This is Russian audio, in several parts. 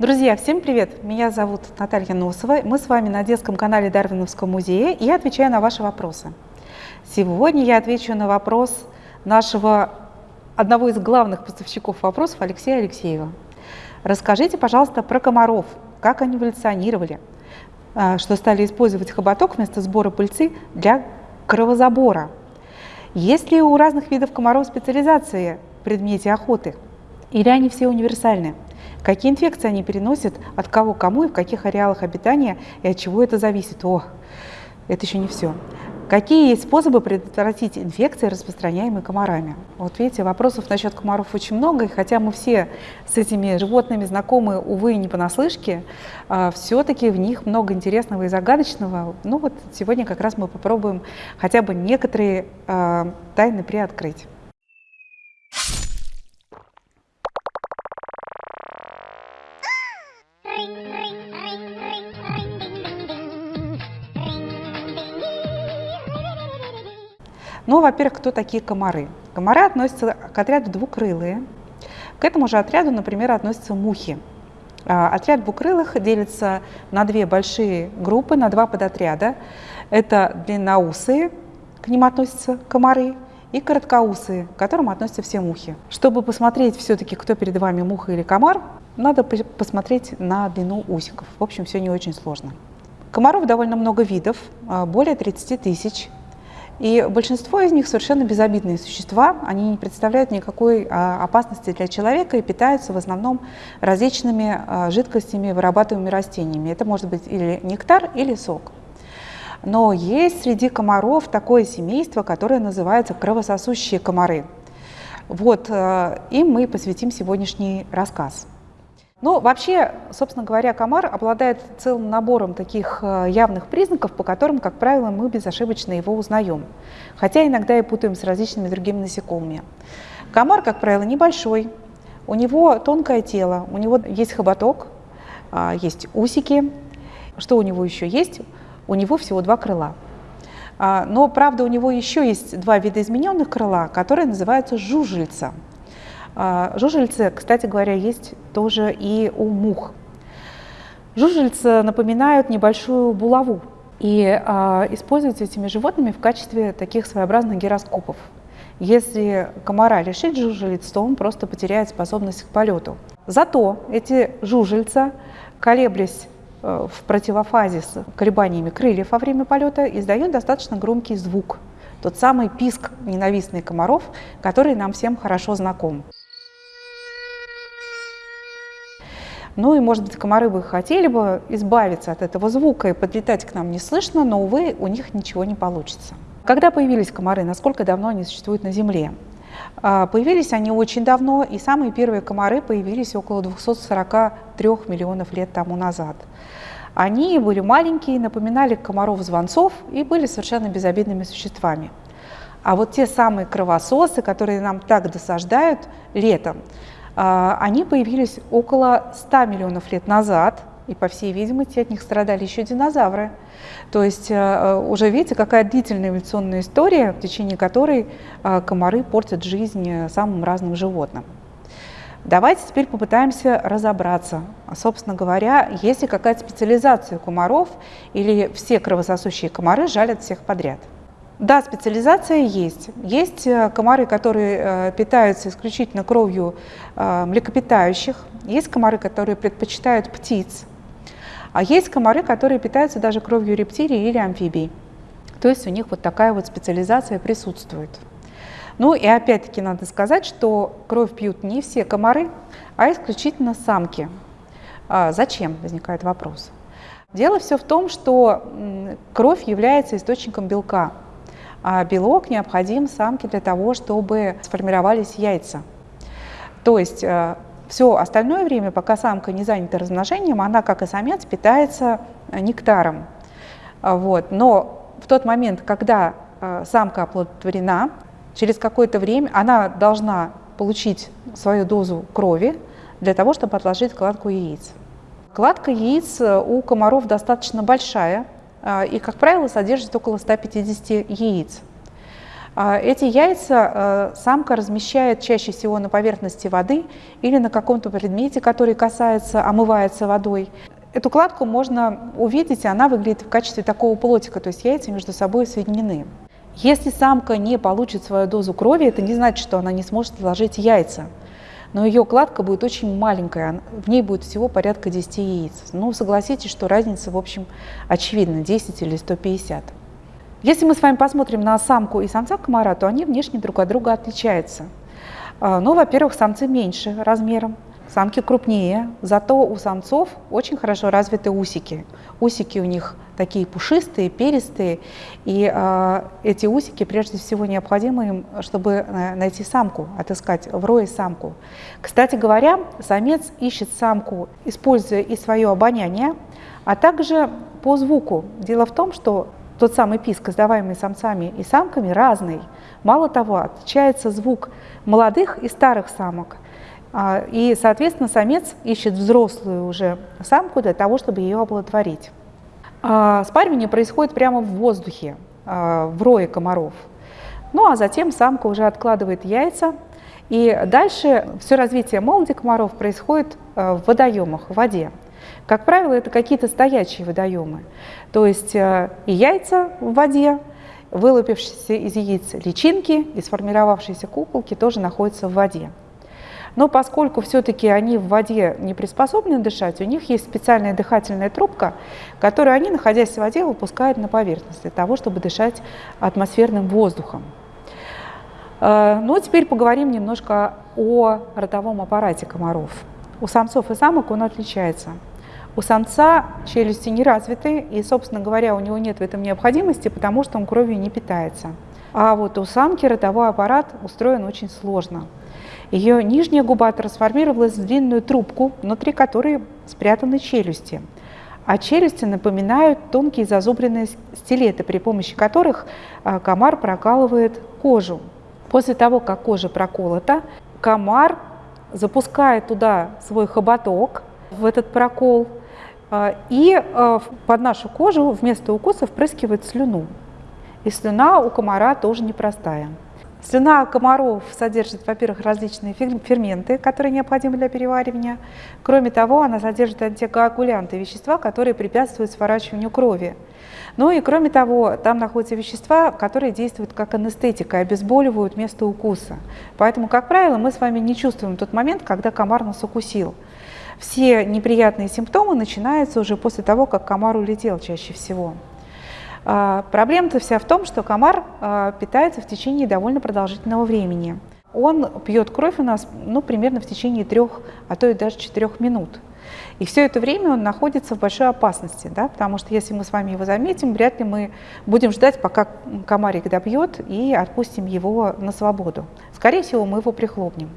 Друзья, всем привет! Меня зовут Наталья Носова. Мы с вами на детском канале Дарвиновского музея и я отвечаю на ваши вопросы. Сегодня я отвечу на вопрос нашего одного из главных поставщиков вопросов Алексея Алексеева. Расскажите, пожалуйста, про комаров, как они эволюционировали, а, что стали использовать хоботок вместо сбора пыльцы для кровозабора. Есть ли у разных видов комаров специализации в предмете охоты? Или они все универсальны? Какие инфекции они переносят, от кого кому и в каких ареалах обитания, и от чего это зависит? О, это еще не все. Какие есть способы предотвратить инфекции, распространяемые комарами? Вот видите, вопросов насчет комаров очень много, и хотя мы все с этими животными знакомы, увы, не понаслышке, а, все-таки в них много интересного и загадочного. Ну вот сегодня как раз мы попробуем хотя бы некоторые а, тайны приоткрыть. Ну, во-первых, кто такие комары? Комары относятся к отряду двукрылые. К этому же отряду, например, относятся мухи. А, отряд двукрылых делится на две большие группы, на два подотряда. Это длинноусые, к ним относятся комары, и короткоусые, к которым относятся все мухи. Чтобы посмотреть все-таки, кто перед вами муха или комар, надо посмотреть на длину усиков. В общем, все не очень сложно. Комаров довольно много видов, а, более 30 тысяч. И большинство из них совершенно безобидные существа, они не представляют никакой а, опасности для человека и питаются в основном различными а, жидкостями, вырабатываемыми растениями. Это может быть или нектар, или сок. Но есть среди комаров такое семейство, которое называется кровососущие комары. Вот а, им мы посвятим сегодняшний рассказ. Ну, вообще, собственно говоря, комар обладает целым набором таких э, явных признаков, по которым, как правило, мы безошибочно его узнаем, хотя иногда и путаем с различными другими насекомыми. Комар, как правило, небольшой, у него тонкое тело, у него есть хоботок, а, есть усики. Что у него еще есть? У него всего два крыла. А, но, правда, у него еще есть два вида измененных крыла, которые называются жужельца – жужельцы, кстати говоря, есть тоже и у мух. Жужельцы напоминают небольшую булаву и а, используются этими животными в качестве таких своеобразных гироскопов. Если комара лишить жужелиц, то он просто потеряет способность к полету. Зато эти жужельца, колеблясь э, в противофазе с колебаниями крыльев во время полета, издают достаточно громкий звук. Тот самый писк ненавистный комаров, который нам всем хорошо знаком. Ну и, может быть, комары бы хотели бы избавиться от этого звука и подлетать к нам неслышно, но, увы, у них ничего не получится. Когда появились комары, насколько давно они существуют на Земле? А, появились они очень давно, и самые первые комары появились около 243 миллионов лет тому назад. Они были маленькие, напоминали комаров-звонцов и были совершенно безобидными существами. А вот те самые кровососы, которые нам так досаждают летом, они появились около 100 миллионов лет назад, и, по всей видимости, от них страдали еще динозавры. То есть э, уже видите, какая длительная эволюционная история, в течение которой э, комары портят жизнь э, самым разным животным. Давайте теперь попытаемся разобраться. Собственно говоря, есть ли какая-то специализация комаров или все кровососущие комары жалят всех подряд. Да, специализация есть. Есть э, комары, которые э, питаются исключительно кровью э, млекопитающих, есть комары, которые предпочитают птиц, а есть комары, которые питаются даже кровью рептилий или амфибий. То есть у них вот такая вот специализация присутствует. Ну и опять-таки надо сказать, что кровь пьют не все комары, а исключительно самки. А зачем, возникает вопрос. Дело все в том, что кровь является источником белка а белок необходим самке для того, чтобы сформировались яйца. То есть э, все остальное время, пока самка не занята размножением, она, как и самец, питается э, нектаром. Вот. Но в тот момент, когда э, самка оплодотворена, через какое-то время она должна получить свою дозу крови для того, чтобы отложить кладку яиц. Кладка яиц у комаров достаточно большая, а, и, как правило, содержит около 150 яиц. А, эти яйца самка размещает чаще всего на поверхности воды или на каком-то предмете, который касается, омывается водой. Эту кладку можно увидеть, и она выглядит в качестве такого плотика, то есть яйца между собой соединены. Если самка не получит свою дозу крови, это не значит, что она не сможет сложить яйца. Но ее кладка будет очень маленькая, в ней будет всего порядка 10 яиц. Ну, согласитесь, что разница, в общем, очевидна, 10 или 150. Если мы с вами посмотрим на самку и самца комара, то они внешне друг от друга отличаются. А, ну, во-первых, самцы меньше размером, Самки крупнее, зато у самцов очень хорошо развиты усики. Усики у них такие пушистые, перистые, и э, эти усики прежде всего необходимы им, чтобы э, найти самку, отыскать в рое самку. Кстати говоря, самец ищет самку, используя и свое обоняние, а также по звуку. Дело в том, что тот самый писк, издаваемый самцами и самками, разный. Мало того, отличается звук молодых и старых самок – и, соответственно, самец ищет взрослую уже самку для того, чтобы ее оплодотворить. А, спаривание происходит прямо в воздухе, а, в рое комаров. Ну а затем самка уже откладывает яйца, и дальше все развитие молоди комаров происходит в водоемах, в воде. Как правило, это какие-то стоячие водоемы. То есть и яйца в воде, вылупившиеся из яиц личинки и сформировавшиеся куколки тоже находятся в воде. Но поскольку все-таки они в воде не приспособлены дышать, у них есть специальная дыхательная трубка, которую они, находясь в воде, выпускают на поверхность для того, чтобы дышать атмосферным воздухом. Э, ну, теперь поговорим немножко о ротовом аппарате комаров. У самцов и самок он отличается. У самца челюсти не развиты, и, собственно говоря, у него нет в этом необходимости, потому что он кровью не питается. А вот у самки ротовой аппарат устроен очень сложно. Ее нижняя губа трансформировалась в длинную трубку, внутри которой спрятаны челюсти. А челюсти напоминают тонкие зазубренные стилеты, при помощи которых а, комар прокалывает кожу. После того, как кожа проколота, комар запускает туда свой хоботок, в этот прокол, а, и а, под нашу кожу вместо укуса впрыскивает слюну. И слюна у комара тоже непростая. Слюна комаров содержит, во-первых, различные ферменты, которые необходимы для переваривания. Кроме того, она содержит антикоагулянты, вещества, которые препятствуют сворачиванию крови. Ну и кроме того, там находятся вещества, которые действуют как анестетика, обезболивают место укуса. Поэтому, как правило, мы с вами не чувствуем тот момент, когда комар нас укусил. Все неприятные симптомы начинаются уже после того, как комар улетел чаще всего. А, проблема-то вся в том, что комар а, питается в течение довольно продолжительного времени. Он пьет кровь у нас ну, примерно в течение трех, а то и даже четырех минут. И все это время он находится в большой опасности, да, потому что если мы с вами его заметим, вряд ли мы будем ждать, пока комарик добьет и отпустим его на свободу. Скорее всего, мы его прихлопнем.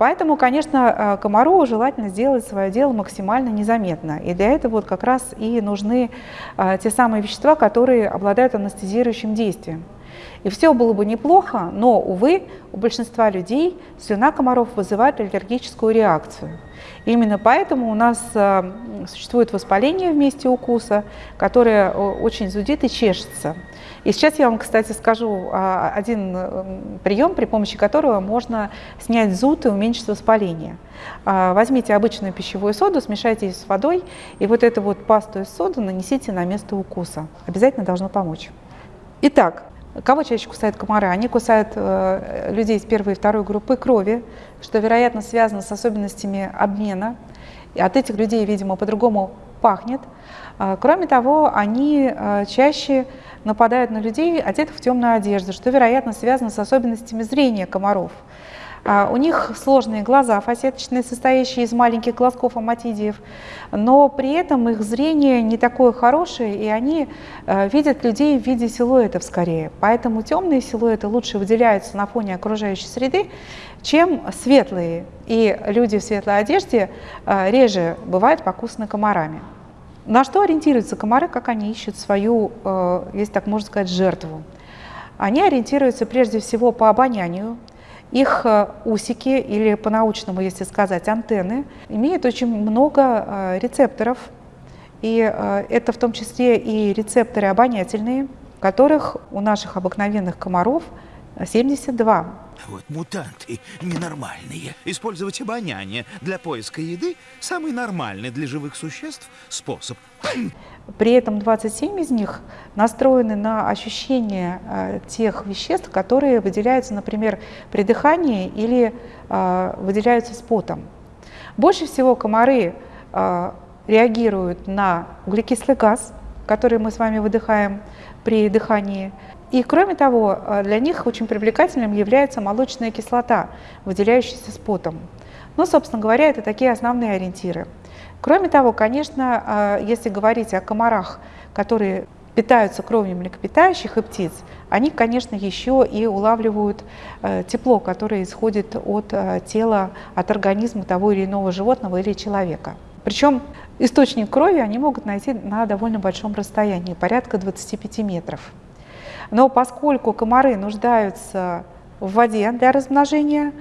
Поэтому, конечно, э, комару желательно сделать свое дело максимально незаметно. И для этого вот как раз и нужны э, те самые вещества, которые обладают анестезирующим действием. И все было бы неплохо, но, увы, у большинства людей слюна комаров вызывает аллергическую реакцию. Именно поэтому у нас э, существует воспаление в месте укуса, которое очень зудит и чешется. И сейчас я вам, кстати, скажу а, один прием, при помощи которого можно снять зуд и уменьшить воспаление. А, возьмите обычную пищевую соду, смешайте ее с водой, и вот эту вот пасту из соды нанесите на место укуса. Обязательно должно помочь. Итак, Кого чаще кусают комары? Они кусают э, людей из первой и второй группы крови, что, вероятно, связано с особенностями обмена. От этих людей, видимо, по-другому пахнет. А, кроме того, они э, чаще нападают на людей, одетых в темную одежду, что, вероятно, связано с особенностями зрения комаров. А, у них сложные глаза фасеточные, состоящие из маленьких глазков аматидиев, но при этом их зрение не такое хорошее, и они видят людей в виде силуэтов скорее. Поэтому темные силуэты лучше выделяются на фоне окружающей среды, чем светлые. И люди в светлой одежде реже бывают покусаны комарами. На что ориентируются комары, как они ищут свою, э, если так можно сказать, жертву? Они ориентируются прежде всего по обонянию. Их э, усики, или по-научному, если сказать, антенны, имеют очень много э, рецепторов. И это в том числе и рецепторы обонятельные, которых у наших обыкновенных комаров 72. Вот мутанты ненормальные. Использовать обоняние для поиска еды – самый нормальный для живых существ способ. При этом 27 из них настроены на ощущение э, тех веществ, которые выделяются, например, при дыхании или э, выделяются с потом. Больше всего комары э, реагируют на углекислый газ, который мы с вами выдыхаем при дыхании. И кроме того, э, для них очень привлекательным является молочная кислота, выделяющаяся с потом. Ну, собственно говоря, это такие основные ориентиры. Кроме того, конечно, э, если говорить о комарах, которые питаются кровью млекопитающих и птиц, они, конечно, еще и улавливают э, тепло, которое исходит от тела, от организма того или иного животного или человека. Причем источник крови они могут найти на довольно большом расстоянии, порядка 25 метров. Но поскольку комары нуждаются в воде для размножения,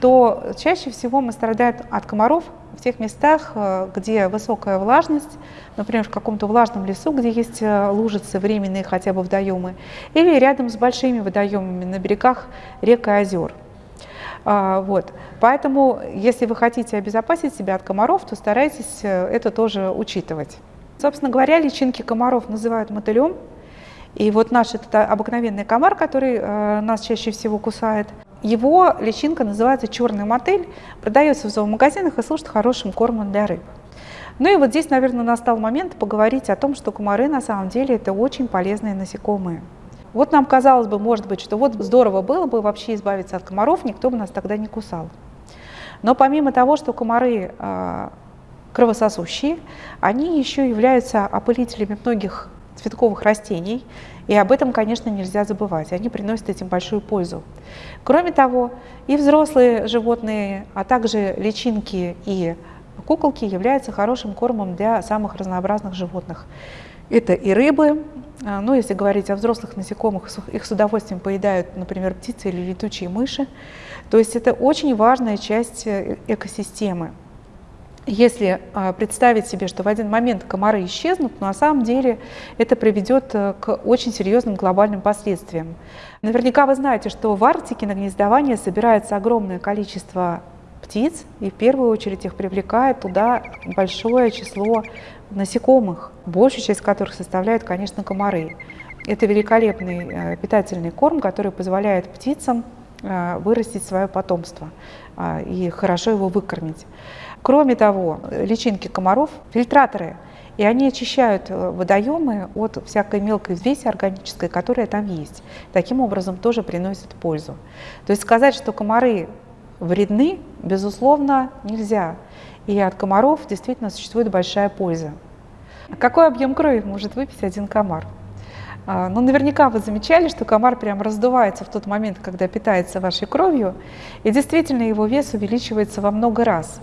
то чаще всего мы страдаем от комаров в тех местах, э, где высокая влажность, например, в каком-то влажном лесу, где есть э, лужицы временные хотя бы водоемы, или рядом с большими водоемами на берегах рек и озер. А, вот. Поэтому, если вы хотите обезопасить себя от комаров, то старайтесь э, это тоже учитывать. Собственно говоря, личинки комаров называют мотылем, и вот наш этот обыкновенный комар, который э, нас чаще всего кусает, его личинка называется черный мотель, продается в зоомагазинах и служит хорошим кормом для рыб. Ну и вот здесь, наверное, настал момент поговорить о том, что комары на самом деле это очень полезные насекомые. Вот нам казалось бы, может быть, что вот здорово было бы вообще избавиться от комаров, никто бы нас тогда не кусал. Но помимо того, что комары э, кровососущие, они еще являются опылителями многих цветковых растений, и об этом, конечно, нельзя забывать. Они приносят этим большую пользу. Кроме того, и взрослые животные, а также личинки и куколки являются хорошим кормом для самых разнообразных животных. Это и рыбы, а, ну, если говорить о взрослых насекомых, их с удовольствием поедают, например, птицы или летучие мыши. То есть это очень важная часть э, экосистемы. Если а, представить себе, что в один момент комары исчезнут, то на самом деле это приведет э, к очень серьезным глобальным последствиям. Наверняка вы знаете, что в Арктике на гнездование собирается огромное количество птиц, и в первую очередь их привлекает туда большое число насекомых, большую часть которых составляют, конечно, комары. Это великолепный э, питательный корм, который позволяет птицам э, вырастить свое потомство а, и хорошо его выкормить. Кроме того, личинки комаров – фильтраторы, и они очищают э, водоемы от всякой мелкой взвеси органической, которая там есть. Таким образом тоже приносят пользу. То есть сказать, что комары вредны, безусловно, нельзя. И от комаров действительно существует большая польза. Какой объем крови может выпить один комар? А, ну, наверняка вы замечали, что комар прям раздувается в тот момент, когда питается вашей кровью, и действительно его вес увеличивается во много раз.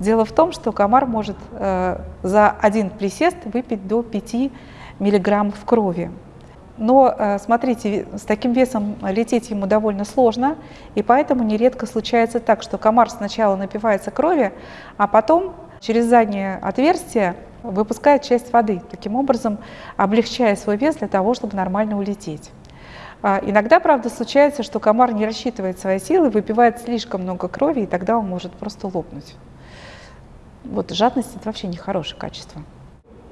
Дело в том, что комар может э, за один присест выпить до 5 миллиграммов крови. Но, э, смотрите, с таким весом лететь ему довольно сложно, и поэтому нередко случается так, что комар сначала напивается крови, а потом через заднее отверстие выпускает часть воды, таким образом облегчая свой вес для того, чтобы нормально улететь. А, иногда, правда, случается, что комар не рассчитывает свои силы, выпивает слишком много крови, и тогда он может просто лопнуть. Вот жадность – это вообще нехорошее качество.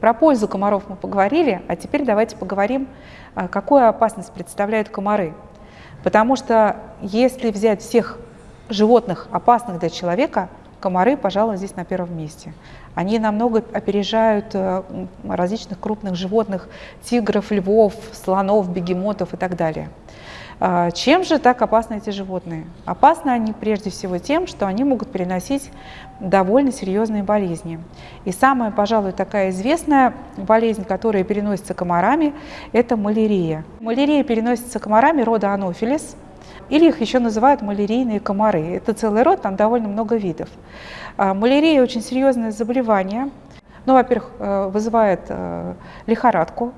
Про пользу комаров мы поговорили, а теперь давайте поговорим, а, какую опасность представляют комары. Потому что если взять всех животных, опасных для человека, комары, пожалуй, здесь на первом месте. Они намного опережают э, различных крупных животных, тигров, львов, слонов, бегемотов и так далее. А, чем же так опасны эти животные? Опасны они прежде всего тем, что они могут переносить довольно серьезные болезни. И самая, пожалуй, такая известная болезнь, которая переносится комарами, это малярия. Малярия переносится комарами рода анофилис, или их еще называют малярийные комары. Это целый род, там довольно много видов. А, малярия очень серьезное заболевание. Ну, во-первых, э, вызывает э, лихорадку,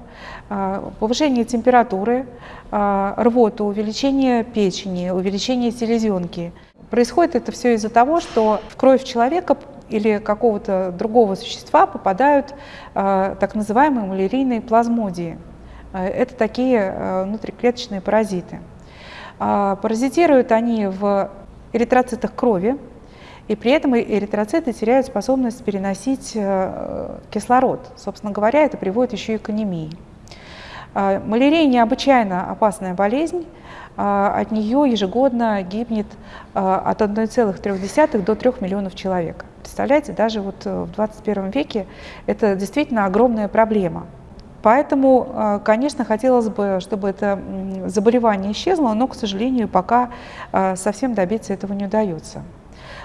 а, повышение температуры, рвоту, увеличение печени, увеличение селезенки. Происходит это все из-за того, что в кровь человека или какого-то другого существа попадают э, так называемые малярийные плазмодии. Э, это такие э, внутриклеточные паразиты. Э, паразитируют они в эритроцитах крови, и при этом эритроциты теряют способность переносить э, кислород. Собственно говоря, это приводит еще и к анемии. Э, малярия необычайно опасная болезнь. Э, от нее ежегодно гибнет от 1,3 до 3 миллионов человек. Представляете, даже вот в 21 веке это действительно огромная проблема. Поэтому, конечно, хотелось бы, чтобы это заболевание исчезло, но, к сожалению, пока совсем добиться этого не удается.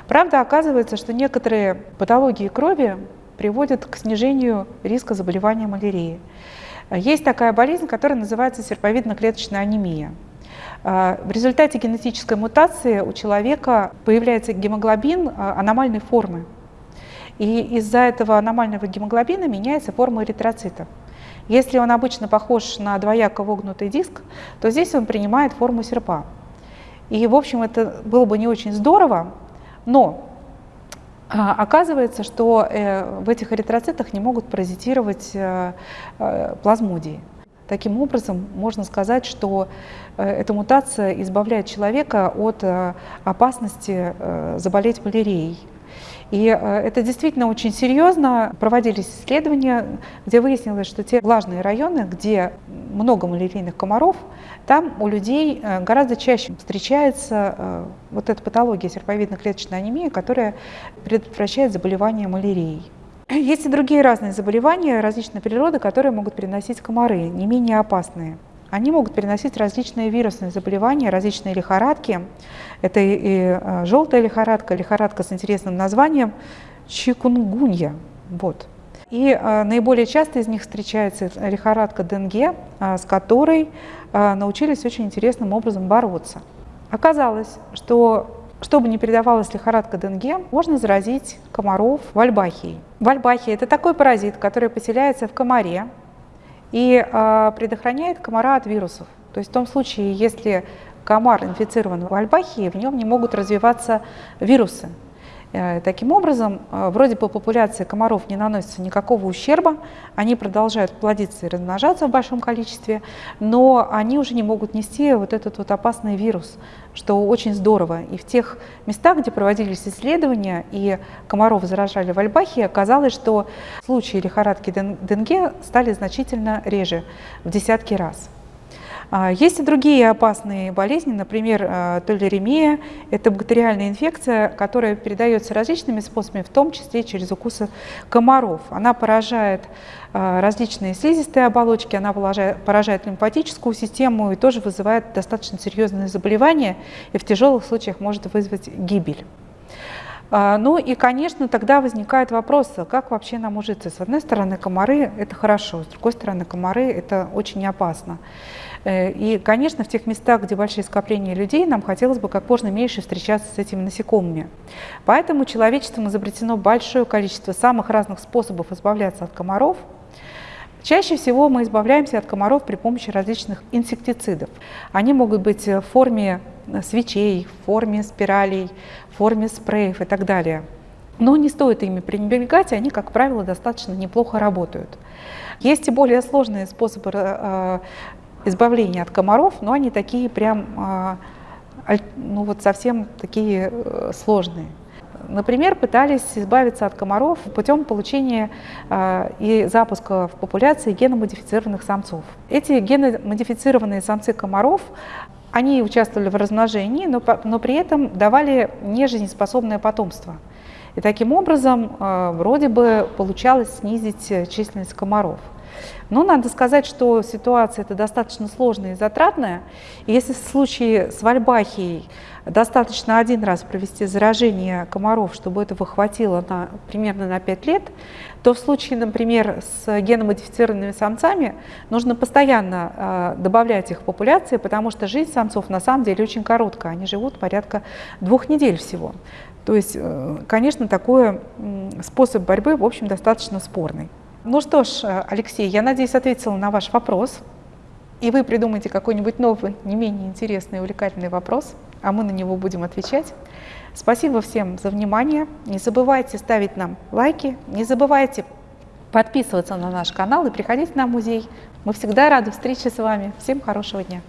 Правда, оказывается, что некоторые патологии крови приводят к снижению риска заболевания малярией. Есть такая болезнь, которая называется серповидно-клеточная анемия. В результате генетической мутации у человека появляется гемоглобин а, аномальной формы. И из-за этого аномального гемоглобина меняется форма эритроцита. Если он обычно похож на двояко вогнутый диск, то здесь он принимает форму серпа. И, в общем, это было бы не очень здорово, но а, Оказывается, что э, в этих эритроцитах не могут паразитировать э, э, плазмодии. Таким образом, можно сказать, что эта мутация избавляет человека от опасности заболеть малярией. И это действительно очень серьезно. Проводились исследования, где выяснилось, что те влажные районы, где много малярийных комаров, там у людей э, гораздо чаще встречается э, вот эта патология серповидно-клеточной анемии, которая предотвращает заболевание малярией. Есть и другие разные заболевания различной природы, которые могут переносить комары, не менее опасные. Они могут переносить различные вирусные заболевания, различные лихорадки. Это и, э, желтая лихорадка, лихорадка с интересным названием чикунгунья. Вот. И э, наиболее часто из них встречается лихорадка Денге, э, с которой э, научились очень интересным образом бороться. Оказалось, что чтобы не передавалась лихорадка Денге, можно заразить комаров вальбахией. Вальбахия – это такой паразит, который поселяется в комаре и э, предохраняет комара от вирусов. То есть в том случае, если комар инфицирован вальбахией, в нем не могут развиваться вирусы. Э, таким образом, э, вроде бы популяции комаров не наносится никакого ущерба, они продолжают плодиться и размножаться в большом количестве, но они уже не могут нести вот этот вот опасный вирус, что очень здорово. И в тех местах, где проводились исследования и комаров заражали в Альбахе, оказалось, что случаи лихорадки Денге стали значительно реже, в десятки раз. А, есть и другие опасные болезни, например, а, толеремия. Это бактериальная инфекция, которая передается различными способами, в том числе через укусы комаров. Она поражает а, различные слизистые оболочки, она поражает лимфатическую систему и тоже вызывает достаточно серьезные заболевания и в тяжелых случаях может вызвать гибель. Ну и, конечно, тогда возникает вопрос, как вообще нам ужиться? С одной стороны, комары – это хорошо, с другой стороны, комары – это очень опасно. Э, и, конечно, в тех местах, где большие скопления людей, нам хотелось бы как можно меньше встречаться с этими насекомыми. Поэтому человечеством изобретено большое количество самых разных способов избавляться от комаров. Чаще всего мы избавляемся от комаров при помощи различных инсектицидов. Они могут быть в форме свечей, в форме спиралей, в форме спреев и так далее. Но не стоит ими пренебрегать, они, как правило, достаточно неплохо работают. Есть и более сложные способы э, избавления от комаров, но они такие прям, ну вот совсем такие э, сложные. Например, пытались избавиться от комаров путем получения э, и запуска в популяции геномодифицированных самцов. Эти геномодифицированные самцы комаров, они участвовали в размножении, но, но при этом давали нежизнеспособное потомство. И таким образом э, вроде бы получалось снизить численность комаров. Но надо сказать, что ситуация это достаточно сложная и затратная. И если в случае с вальбахией достаточно один раз провести заражение комаров, чтобы этого хватило на, примерно на 5 лет, то в случае, например, с геномодифицированными самцами нужно постоянно э, добавлять их в популяции, потому что жизнь самцов на самом деле очень короткая, они живут порядка двух недель всего. То есть, э, конечно, такой э, способ борьбы, в общем, достаточно спорный. Ну что ж, Алексей, я надеюсь, ответила на ваш вопрос. И вы придумаете какой-нибудь новый, не менее интересный и увлекательный вопрос. а мы на него будем отвечать. Спасибо всем за внимание. Не забывайте ставить нам лайки, не забывайте подписываться на наш канал и приходить на музей. Мы всегда рады встрече с вами. Всем хорошего дня.